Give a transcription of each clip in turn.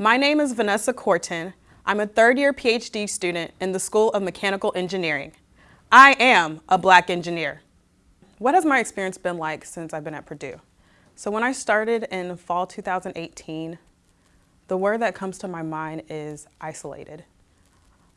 My name is Vanessa Corton. I'm a third year PhD student in the School of Mechanical Engineering. I am a black engineer. What has my experience been like since I've been at Purdue? So when I started in fall 2018, the word that comes to my mind is isolated.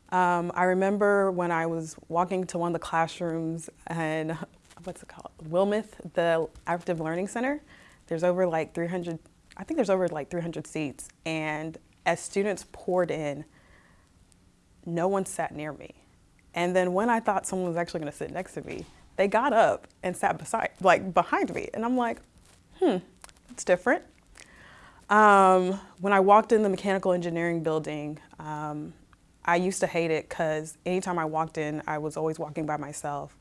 Um, I remember when I was walking to one of the classrooms and what's it called? Wilmeth, the Active Learning Center. There's over like 300, I think there's over like 300 seats. And as students poured in, no one sat near me. And then when I thought someone was actually going to sit next to me, they got up and sat beside, like behind me. And I'm like, hmm, it's different. Um, when I walked in the mechanical engineering building, um, I used to hate it because anytime I walked in, I was always walking by myself.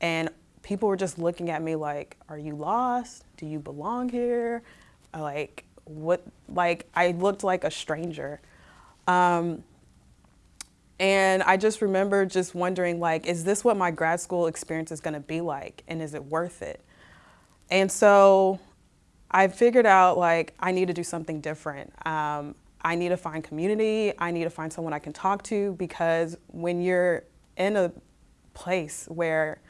And people were just looking at me like, are you lost? Do you belong here? Like, what, like, I looked like a stranger. Um, and I just remember just wondering, like, is this what my grad school experience is going to be like? And is it worth it? And so I figured out, like, I need to do something different. Um, I need to find community. I need to find someone I can talk to because when you're in a place where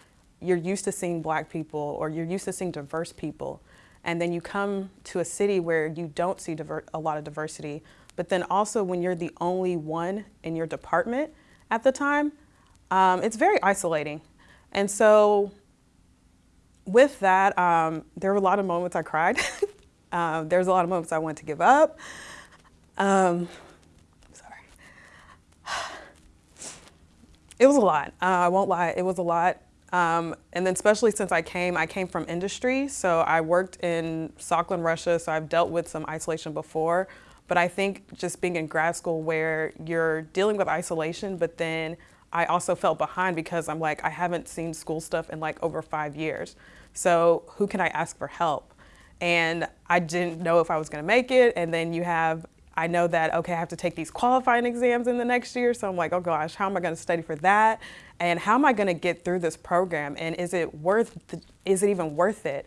you're used to seeing black people or you're used to seeing diverse people, and then you come to a city where you don't see a lot of diversity, but then also when you're the only one in your department at the time, um, it's very isolating. And so with that, um, there were a lot of moments I cried. um, there was a lot of moments I wanted to give up. Um, sorry. It was a lot. Uh, I won't lie, it was a lot. Um, and then especially since I came, I came from industry. So I worked in Sakhalin, Russia, so I've dealt with some isolation before. But I think just being in grad school where you're dealing with isolation, but then I also felt behind because I'm like, I haven't seen school stuff in like over five years. So who can I ask for help? And I didn't know if I was gonna make it. And then you have, I know that, okay, I have to take these qualifying exams in the next year. So I'm like, oh gosh, how am I gonna study for that? And how am I gonna get through this program? And is it worth, is it even worth it?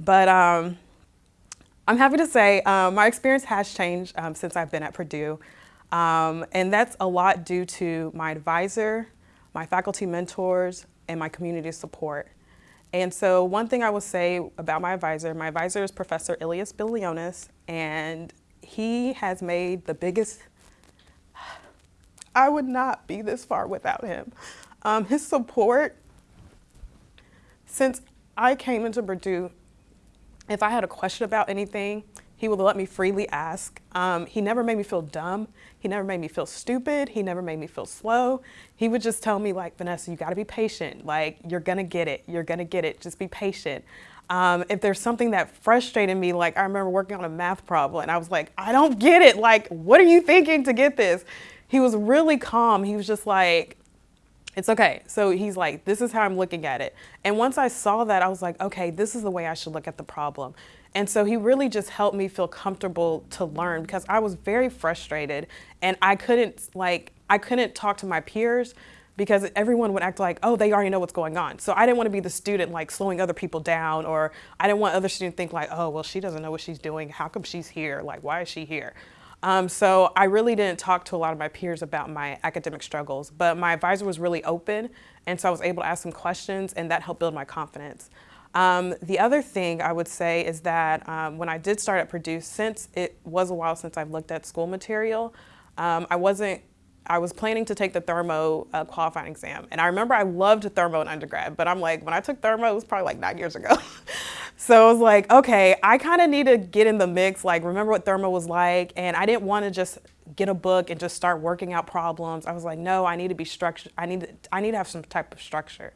But um, I'm happy to say um, my experience has changed um, since I've been at Purdue. Um, and that's a lot due to my advisor, my faculty mentors, and my community support. And so one thing I will say about my advisor, my advisor is Professor Ilias Bilionis, and he has made the biggest, I would not be this far without him. Um, his support, since I came into Purdue, if I had a question about anything, he would let me freely ask. Um, he never made me feel dumb. He never made me feel stupid. He never made me feel slow. He would just tell me like, Vanessa, you gotta be patient. Like, you're gonna get it. You're gonna get it. Just be patient. Um, if there's something that frustrated me, like I remember working on a math problem and I was like, I don't get it. Like, what are you thinking to get this? He was really calm. He was just like, it's okay. So he's like, this is how I'm looking at it. And once I saw that, I was like, okay, this is the way I should look at the problem. And so he really just helped me feel comfortable to learn because I was very frustrated and I couldn't like, I couldn't talk to my peers because everyone would act like, oh, they already know what's going on. So I didn't want to be the student like slowing other people down or I didn't want other students to think like, oh, well, she doesn't know what she's doing. How come she's here? Like, why is she here? Um, so I really didn't talk to a lot of my peers about my academic struggles, but my advisor was really open, and so I was able to ask some questions, and that helped build my confidence. Um, the other thing I would say is that um, when I did start at Purdue, since it was a while since I've looked at school material, um, I wasn't I was planning to take the thermo uh, qualifying exam. And I remember I loved thermo in undergrad, but I'm like, when I took thermo, it was probably like nine years ago. so I was like, okay, I kind of need to get in the mix, like remember what thermo was like. And I didn't want to just get a book and just start working out problems. I was like, no, I need to be structured. I need to, I need to have some type of structure.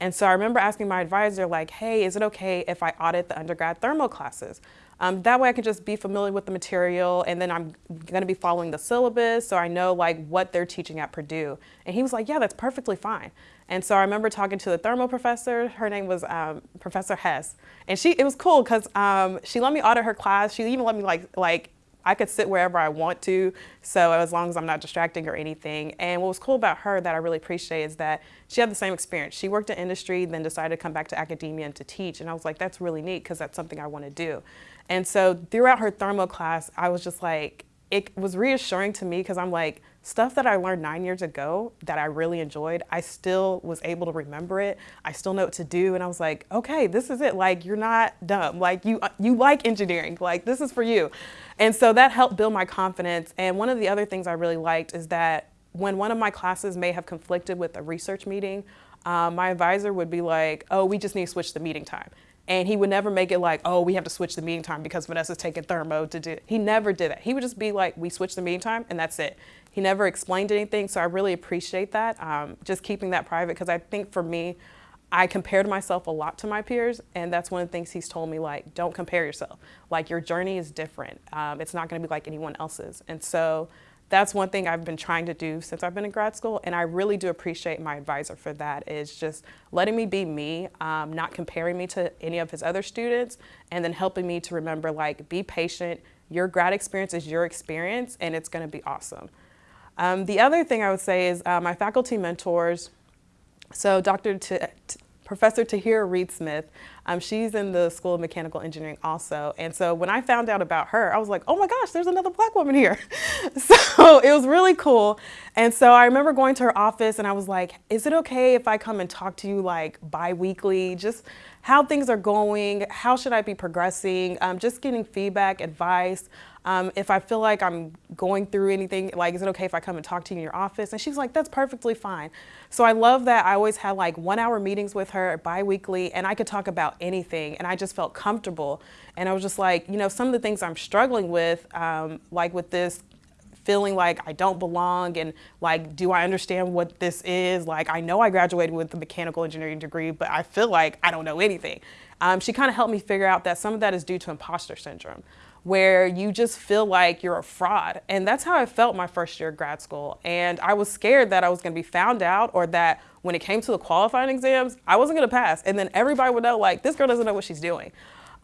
And so I remember asking my advisor like, hey, is it okay if I audit the undergrad thermo classes? Um, that way I can just be familiar with the material and then I'm gonna be following the syllabus so I know like what they're teaching at Purdue. And he was like, yeah, that's perfectly fine. And so I remember talking to the thermal professor, her name was um, Professor Hess. And she, it was cool because um, she let me audit her class. She even let me like, like I could sit wherever I want to, so as long as I'm not distracting or anything. And what was cool about her that I really appreciate is that she had the same experience. She worked in industry, then decided to come back to academia and to teach. And I was like, that's really neat because that's something I want to do. And so throughout her thermo class, I was just like, it was reassuring to me because I'm like, stuff that I learned nine years ago that I really enjoyed, I still was able to remember it. I still know what to do. And I was like, okay, this is it. Like, you're not dumb. Like, you, you like engineering. Like, this is for you. And so that helped build my confidence. And one of the other things I really liked is that when one of my classes may have conflicted with a research meeting, um, my advisor would be like, oh, we just need to switch the meeting time. And he would never make it like, oh, we have to switch the meeting time because Vanessa's taking thermo to do it. He never did that. He would just be like, we switch the meeting time and that's it. He never explained anything, so I really appreciate that. Um, just keeping that private because I think for me, I compared myself a lot to my peers, and that's one of the things he's told me, like, don't compare yourself. Like, your journey is different. Um, it's not gonna be like anyone else's. And so that's one thing I've been trying to do since I've been in grad school, and I really do appreciate my advisor for that, is just letting me be me, um, not comparing me to any of his other students, and then helping me to remember, like, be patient. Your grad experience is your experience, and it's gonna be awesome. Um, the other thing I would say is uh, my faculty mentors, so Dr. T Professor Tahira Reid Smith. Um, she's in the School of Mechanical Engineering also. And so when I found out about her, I was like, oh my gosh, there's another black woman here. so it was really cool. And so I remember going to her office and I was like, is it okay if I come and talk to you like bi-weekly? Just how things are going, how should I be progressing, um, just getting feedback, advice. Um, if I feel like I'm going through anything, like, is it okay if I come and talk to you in your office? And she's like, that's perfectly fine. So I love that I always had like one hour meetings with her bi-weekly and I could talk about anything and I just felt comfortable. And I was just like, you know, some of the things I'm struggling with, um, like with this feeling like I don't belong and like, do I understand what this is? Like, I know I graduated with a mechanical engineering degree, but I feel like I don't know anything. Um, she kind of helped me figure out that some of that is due to imposter syndrome where you just feel like you're a fraud. And that's how I felt my first year of grad school. And I was scared that I was gonna be found out or that when it came to the qualifying exams, I wasn't gonna pass. And then everybody would know like, this girl doesn't know what she's doing.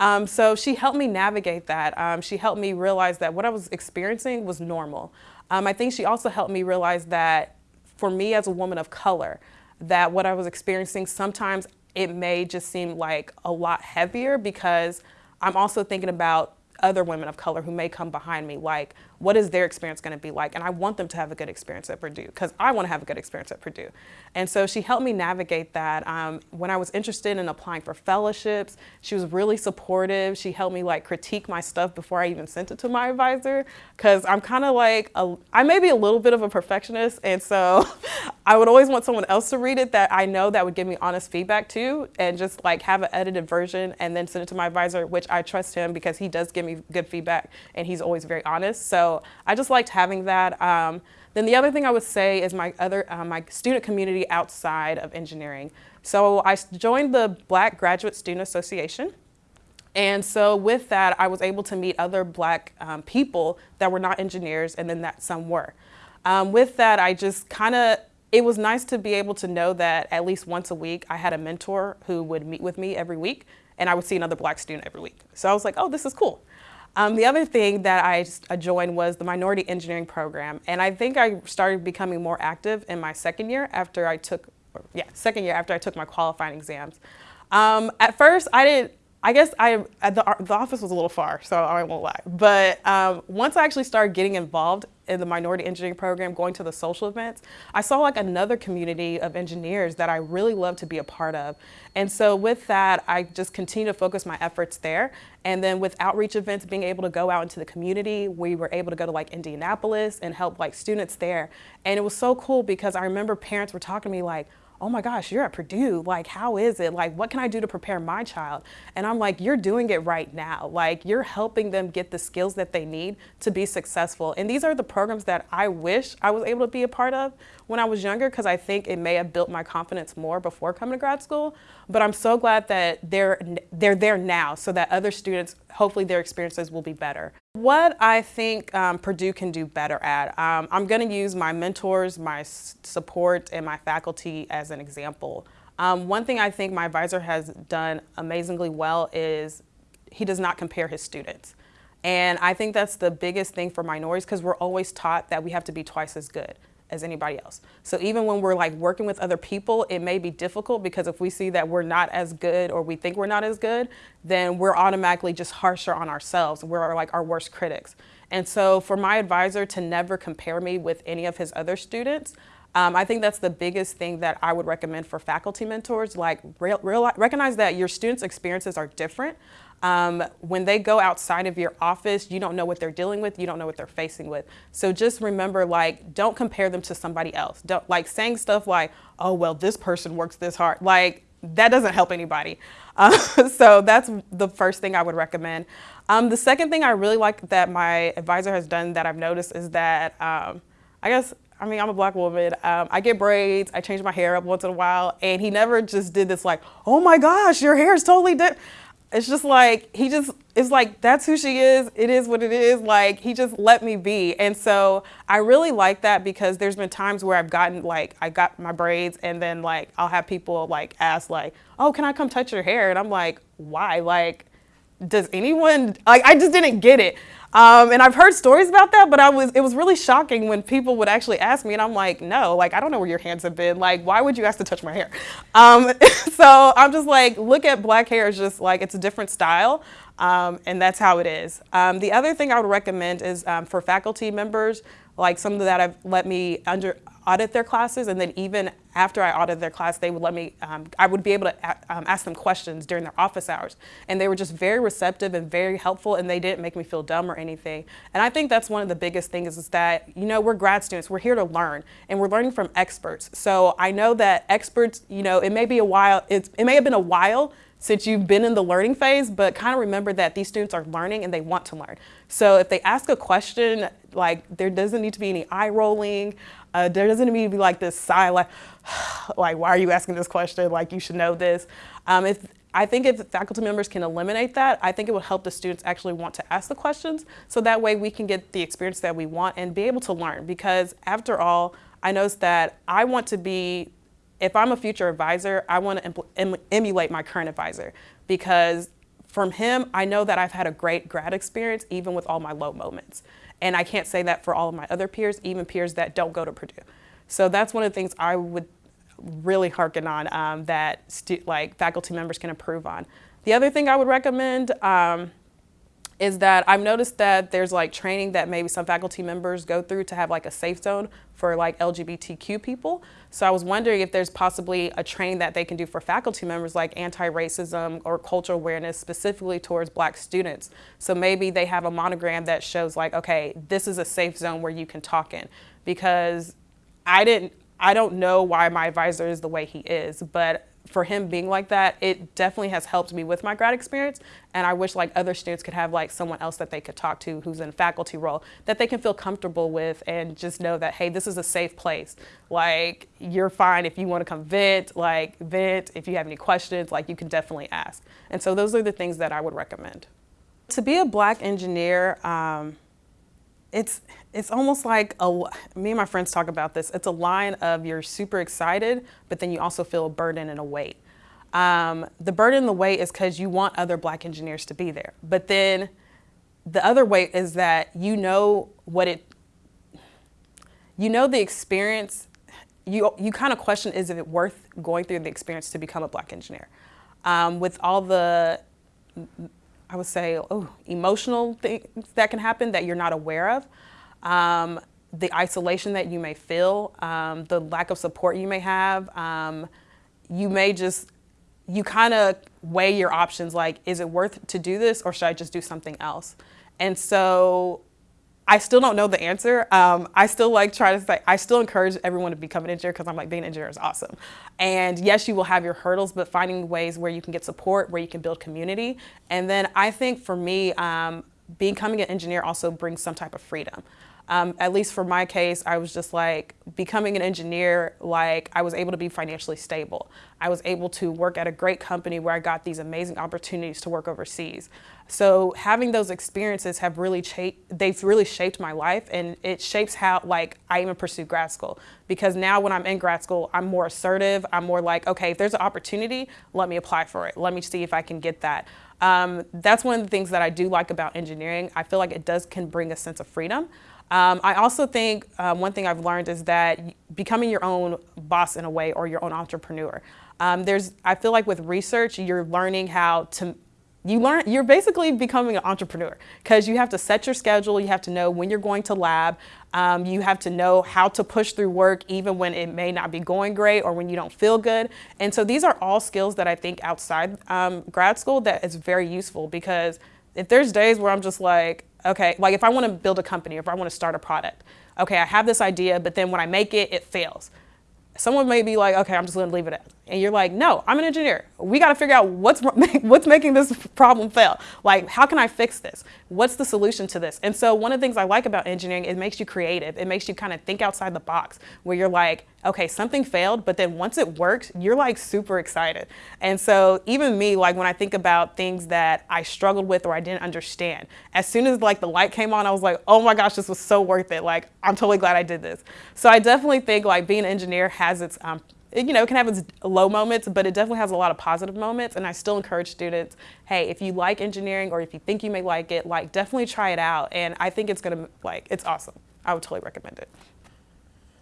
Um, so she helped me navigate that. Um, she helped me realize that what I was experiencing was normal. Um, I think she also helped me realize that for me as a woman of color, that what I was experiencing sometimes it may just seem like a lot heavier because I'm also thinking about other women of color who may come behind me, like what is their experience going to be like? And I want them to have a good experience at Purdue because I want to have a good experience at Purdue. And so she helped me navigate that. Um, when I was interested in applying for fellowships, she was really supportive. She helped me like critique my stuff before I even sent it to my advisor because I'm kind of like, a, I may be a little bit of a perfectionist. And so I would always want someone else to read it that I know that would give me honest feedback too and just like have an edited version and then send it to my advisor, which I trust him because he does give me good feedback and he's always very honest. So I just liked having that. Um, then the other thing I would say is my other uh, my student community outside of engineering. So I joined the Black Graduate Student Association. And so with that, I was able to meet other black um, people that were not engineers and then that some were. Um, with that, I just kind of, it was nice to be able to know that at least once a week, I had a mentor who would meet with me every week and I would see another black student every week. So I was like, oh, this is cool. Um, the other thing that I joined was the minority engineering program. And I think I started becoming more active in my second year after I took, yeah, second year after I took my qualifying exams. Um, at first, I didn't, I guess I the, the office was a little far, so I won't lie. But um, once I actually started getting involved in the minority engineering program, going to the social events, I saw like another community of engineers that I really love to be a part of. And so with that, I just continue to focus my efforts there. And then with outreach events, being able to go out into the community, we were able to go to like Indianapolis and help like students there. And it was so cool because I remember parents were talking to me like, oh my gosh, you're at Purdue. Like, how is it? Like, what can I do to prepare my child? And I'm like, you're doing it right now. Like, you're helping them get the skills that they need to be successful. And these are the programs that I wish I was able to be a part of when I was younger because I think it may have built my confidence more before coming to grad school. But I'm so glad that they're, they're there now so that other students, hopefully their experiences will be better. What I think um, Purdue can do better at, um, I'm going to use my mentors, my support, and my faculty as an example. Um, one thing I think my advisor has done amazingly well is he does not compare his students. And I think that's the biggest thing for minorities because we're always taught that we have to be twice as good as anybody else. So even when we're like working with other people, it may be difficult because if we see that we're not as good or we think we're not as good, then we're automatically just harsher on ourselves. We're like our worst critics. And so for my advisor to never compare me with any of his other students, um, I think that's the biggest thing that I would recommend for faculty mentors. Like, real, real, recognize that your students' experiences are different. Um, when they go outside of your office, you don't know what they're dealing with, you don't know what they're facing with. So just remember, like, don't compare them to somebody else. Don't like saying stuff like, "Oh, well, this person works this hard." Like, that doesn't help anybody. Uh, so that's the first thing I would recommend. Um, the second thing I really like that my advisor has done that I've noticed is that um, I guess I mean, I'm a black woman. Um, I get braids. I change my hair up once in a while. And he never just did this like, oh my gosh, your hair is totally different. It's just like, he just, it's like, that's who she is. It is what it is. Like, he just let me be. And so I really like that because there's been times where I've gotten like, I got my braids and then like, I'll have people like ask like, oh, can I come touch your hair? And I'm like, why? Like, does anyone, like, I just didn't get it. Um, and I've heard stories about that, but I was, it was really shocking when people would actually ask me and I'm like, no, like, I don't know where your hands have been. Like, why would you ask to touch my hair? Um, so I'm just like, look at black hair as just like, it's a different style. Um, and that's how it is. Um, the other thing I would recommend is um, for faculty members, like some of that have let me under audit their classes and then even after I audited their class, they would let me, um, I would be able to um, ask them questions during their office hours. And they were just very receptive and very helpful and they didn't make me feel dumb or anything. And I think that's one of the biggest things is that, you know, we're grad students, we're here to learn and we're learning from experts. So I know that experts, you know, it may be a while, it's, it may have been a while since you've been in the learning phase, but kind of remember that these students are learning and they want to learn. So if they ask a question, like there doesn't need to be any eye rolling, uh, there doesn't need to be like this sigh, like, like, why are you asking this question? Like, you should know this. Um, if, I think if faculty members can eliminate that, I think it will help the students actually want to ask the questions. So that way we can get the experience that we want and be able to learn. Because after all, I noticed that I want to be, if I'm a future advisor, I want to em emulate my current advisor. Because from him, I know that I've had a great grad experience, even with all my low moments. And I can't say that for all of my other peers, even peers that don't go to Purdue. So that's one of the things I would really harken on um, that like faculty members can improve on. The other thing I would recommend um, is that I've noticed that there's like training that maybe some faculty members go through to have like a safe zone for like LGBTQ people. So I was wondering if there's possibly a training that they can do for faculty members like anti-racism or cultural awareness specifically towards black students. So maybe they have a monogram that shows like, okay, this is a safe zone where you can talk in because I didn't, I don't know why my advisor is the way he is, but for him being like that, it definitely has helped me with my grad experience. And I wish like other students could have like someone else that they could talk to who's in a faculty role that they can feel comfortable with and just know that, hey, this is a safe place. Like you're fine if you want to come vent, like vent. If you have any questions, like you can definitely ask. And so those are the things that I would recommend. To be a black engineer, um, it's it's almost like a me and my friends talk about this it's a line of you're super excited but then you also feel a burden and a weight. Um, the burden and the weight is because you want other black engineers to be there but then the other weight is that you know what it you know the experience you you kind of question is it worth going through the experience to become a black engineer? Um, with all the I would say, oh, emotional things that can happen that you're not aware of. Um, the isolation that you may feel, um, the lack of support you may have. Um, you may just, you kind of weigh your options like, is it worth to do this or should I just do something else? And so I still don't know the answer. Um, I still like try to say, I still encourage everyone to become an engineer because I'm like, being an engineer is awesome. And yes, you will have your hurdles, but finding ways where you can get support, where you can build community. And then I think for me, um, becoming an engineer also brings some type of freedom. Um, at least for my case, I was just like becoming an engineer, like I was able to be financially stable. I was able to work at a great company where I got these amazing opportunities to work overseas. So having those experiences have really they've really shaped my life and it shapes how like I even pursue grad school. Because now when I'm in grad school, I'm more assertive. I'm more like, okay, if there's an opportunity, let me apply for it. Let me see if I can get that. Um, that's one of the things that I do like about engineering. I feel like it does can bring a sense of freedom. Um, I also think um, one thing I've learned is that becoming your own boss in a way or your own entrepreneur. Um, there's, I feel like with research, you're learning how to you learn you're basically becoming an entrepreneur because you have to set your schedule you have to know when you're going to lab um, you have to know how to push through work even when it may not be going great or when you don't feel good and so these are all skills that i think outside um, grad school that is very useful because if there's days where i'm just like okay like if i want to build a company or if i want to start a product okay i have this idea but then when i make it it fails someone may be like, okay, I'm just going to leave it at. And you're like, no, I'm an engineer. We got to figure out what's what's making this problem fail. Like, how can I fix this? What's the solution to this? And so one of the things I like about engineering, it makes you creative. It makes you kind of think outside the box where you're like, okay, something failed, but then once it works, you're like super excited. And so even me, like when I think about things that I struggled with or I didn't understand, as soon as like the light came on, I was like, oh my gosh, this was so worth it. Like, I'm totally glad I did this. So I definitely think like being an engineer has its um, it, you know, it can have its low moments, but it definitely has a lot of positive moments. And I still encourage students, hey, if you like engineering or if you think you may like it, like definitely try it out. And I think it's gonna, like, it's awesome. I would totally recommend it.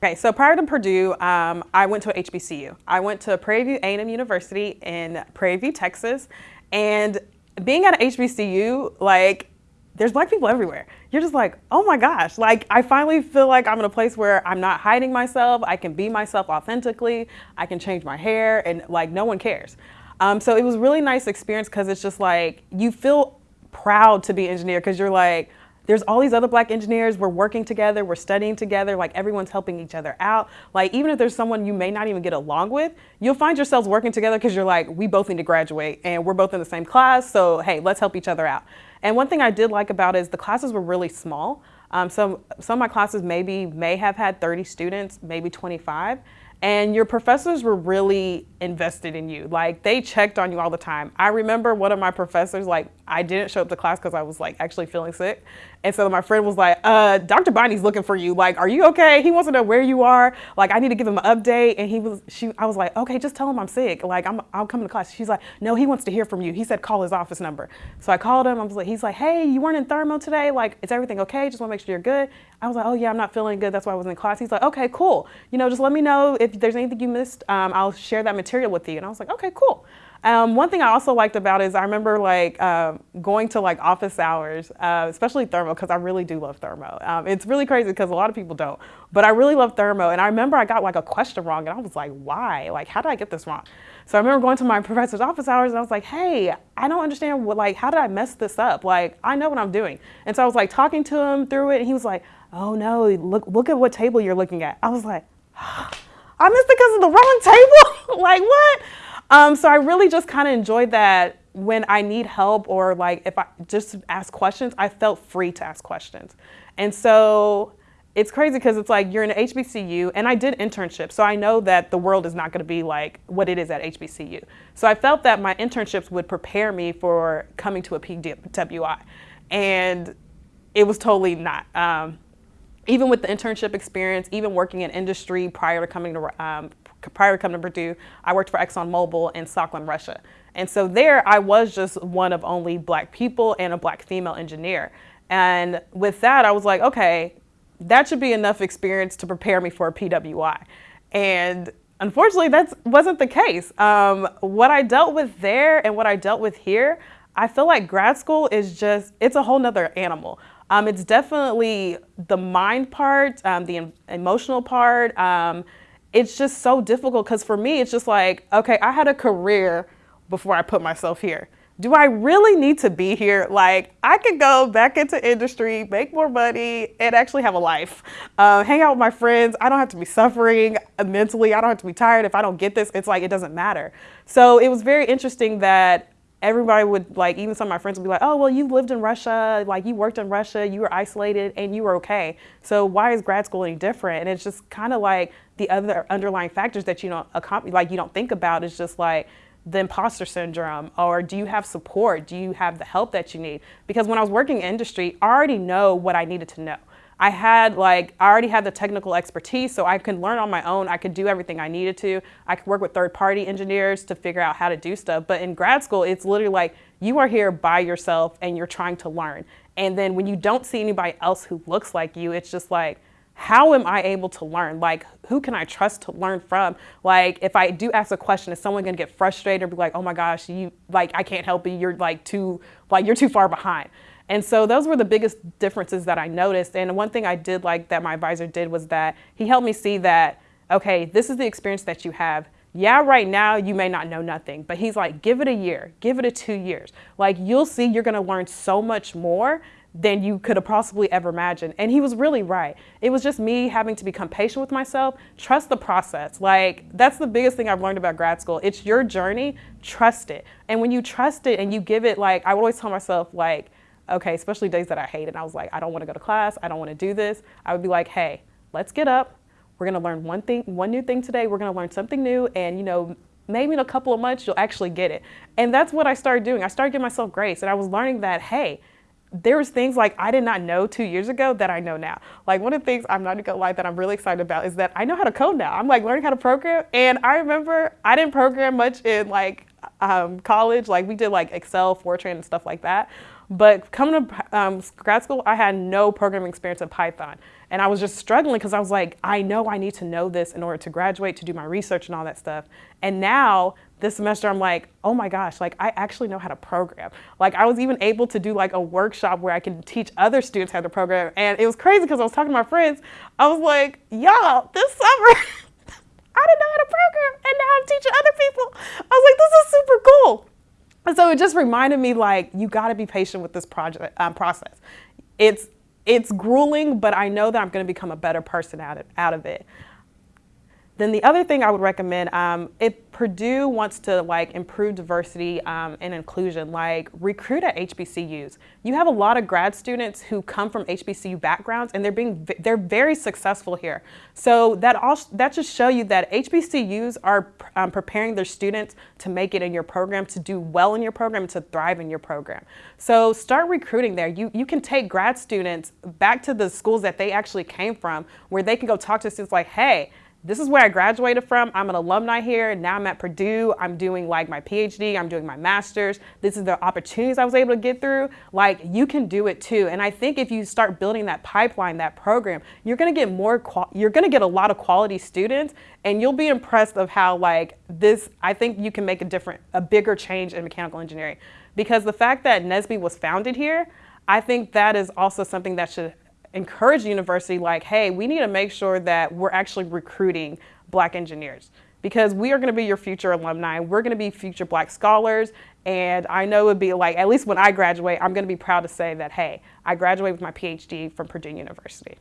Okay, so prior to Purdue, um, I went to HBCU. I went to Prairie View A&M University in Prairie View, Texas. And being at HBCU, like, there's black people everywhere. You're just like, oh my gosh, like I finally feel like I'm in a place where I'm not hiding myself. I can be myself authentically. I can change my hair and like no one cares. Um, so it was really nice experience because it's just like you feel proud to be an engineer because you're like, there's all these other black engineers, we're working together, we're studying together, like everyone's helping each other out. Like even if there's someone you may not even get along with, you'll find yourselves working together because you're like, we both need to graduate and we're both in the same class, so hey, let's help each other out. And one thing I did like about it is the classes were really small. Um, so some of my classes maybe may have had 30 students, maybe 25. And your professors were really invested in you. Like they checked on you all the time. I remember one of my professors, like I didn't show up to class because I was like actually feeling sick. And so my friend was like, uh, Dr. Bonnie's looking for you. Like, are you okay? He wants to know where you are. Like, I need to give him an update. And he was, she, I was like, okay, just tell him I'm sick. Like, I'm, I'll come to class. She's like, no, he wants to hear from you. He said, call his office number. So I called him. I was like, he's like, hey, you weren't in thermo today. Like, is everything okay? Just want to make sure you're good. I was like, oh yeah, I'm not feeling good. That's why I was in class. He's like, okay, cool. You know, just let me know if there's anything you missed. Um, I'll share that material with you. And I was like, okay, cool. Um, one thing I also liked about is I remember like uh, going to like office hours, uh, especially thermo, because I really do love thermo. Um, it's really crazy because a lot of people don't, but I really love thermo. And I remember I got like a question wrong, and I was like, why? Like, how did I get this wrong? So I remember going to my professor's office hours, and I was like, hey, I don't understand what like how did I mess this up? Like, I know what I'm doing. And so I was like talking to him through it, and he was like, oh no, look look at what table you're looking at. I was like. I missed because of the wrong table. like what? Um, so I really just kind of enjoyed that when I need help or like if I just ask questions, I felt free to ask questions. And so it's crazy because it's like you're in an HBCU and I did internships. So I know that the world is not going to be like what it is at HBCU. So I felt that my internships would prepare me for coming to a PWI. And it was totally not. Um, even with the internship experience, even working in industry prior to coming to um, prior to coming to Purdue, I worked for ExxonMobil in Sakhalin, Russia. And so there I was just one of only black people and a black female engineer. And with that, I was like, okay, that should be enough experience to prepare me for a PWI. And unfortunately, that wasn't the case. Um, what I dealt with there and what I dealt with here, I feel like grad school is just, it's a whole nother animal. Um, it's definitely the mind part, um, the emotional part, um, it's just so difficult because for me, it's just like, okay, I had a career before I put myself here. Do I really need to be here? Like, I could go back into industry, make more money, and actually have a life. Uh, hang out with my friends. I don't have to be suffering mentally. I don't have to be tired. If I don't get this, it's like, it doesn't matter. So it was very interesting that everybody would like, even some of my friends would be like, oh, well, you've lived in Russia, like you worked in Russia, you were isolated and you were okay. So why is grad school any different? And it's just kind of like the other underlying factors that you don't, like you don't think about is just like, the imposter syndrome or do you have support? Do you have the help that you need? Because when I was working in industry, I already know what I needed to know. I had like, I already had the technical expertise so I could learn on my own. I could do everything I needed to. I could work with third party engineers to figure out how to do stuff. But in grad school, it's literally like you are here by yourself and you're trying to learn. And then when you don't see anybody else who looks like you, it's just like, how am I able to learn? Like, who can I trust to learn from? Like, if I do ask a question, is someone gonna get frustrated or be like, oh my gosh, you, like, I can't help you, you're like too, like, you're too far behind. And so those were the biggest differences that I noticed. And one thing I did like that my advisor did was that he helped me see that, okay, this is the experience that you have. Yeah, right now you may not know nothing, but he's like, give it a year, give it a two years. Like you'll see you're gonna learn so much more than you could have possibly ever imagined. And he was really right. It was just me having to become patient with myself, trust the process. Like, that's the biggest thing I've learned about grad school. It's your journey, trust it. And when you trust it and you give it, like, I always tell myself, like, okay, especially days that I hate it, I was like, I don't want to go to class, I don't want to do this. I would be like, hey, let's get up. We're going to learn one thing, one new thing today. We're going to learn something new. And, you know, maybe in a couple of months, you'll actually get it. And that's what I started doing. I started giving myself grace. And I was learning that, hey, there's things like I did not know two years ago that I know now. Like one of the things I'm not gonna lie that I'm really excited about is that I know how to code now. I'm like learning how to program, and I remember I didn't program much in like um, college. Like we did like Excel, Fortran, and stuff like that. But coming to um, grad school, I had no programming experience in Python. And I was just struggling because I was like, I know I need to know this in order to graduate, to do my research and all that stuff. And now this semester, I'm like, oh my gosh, like I actually know how to program. Like I was even able to do like a workshop where I can teach other students how to program. And it was crazy because I was talking to my friends. I was like, y'all, this summer, I didn't know how to program and now I'm teaching other people. I was like, this is super cool. So it just reminded me like, you gotta be patient with this project um, process. It's, it's grueling, but I know that I'm gonna become a better person out of, out of it. Then the other thing I would recommend, um, if Purdue wants to like improve diversity um, and inclusion, like recruit at HBCUs. You have a lot of grad students who come from HBCU backgrounds and they're being they're very successful here. So that also that just show you that HBCUs are um, preparing their students to make it in your program, to do well in your program, to thrive in your program. So start recruiting there. You you can take grad students back to the schools that they actually came from, where they can go talk to students like, hey this is where I graduated from. I'm an alumni here. Now I'm at Purdue. I'm doing like my PhD. I'm doing my master's. This is the opportunities I was able to get through. Like you can do it too. And I think if you start building that pipeline, that program, you're going to get more, you're going to get a lot of quality students and you'll be impressed of how like this, I think you can make a different, a bigger change in mechanical engineering. Because the fact that NSBE was founded here, I think that is also something that should encourage the university like, hey, we need to make sure that we're actually recruiting black engineers because we are going to be your future alumni. We're going to be future black scholars. And I know it would be like, at least when I graduate, I'm going to be proud to say that, hey, I graduated with my PhD from Purdue University.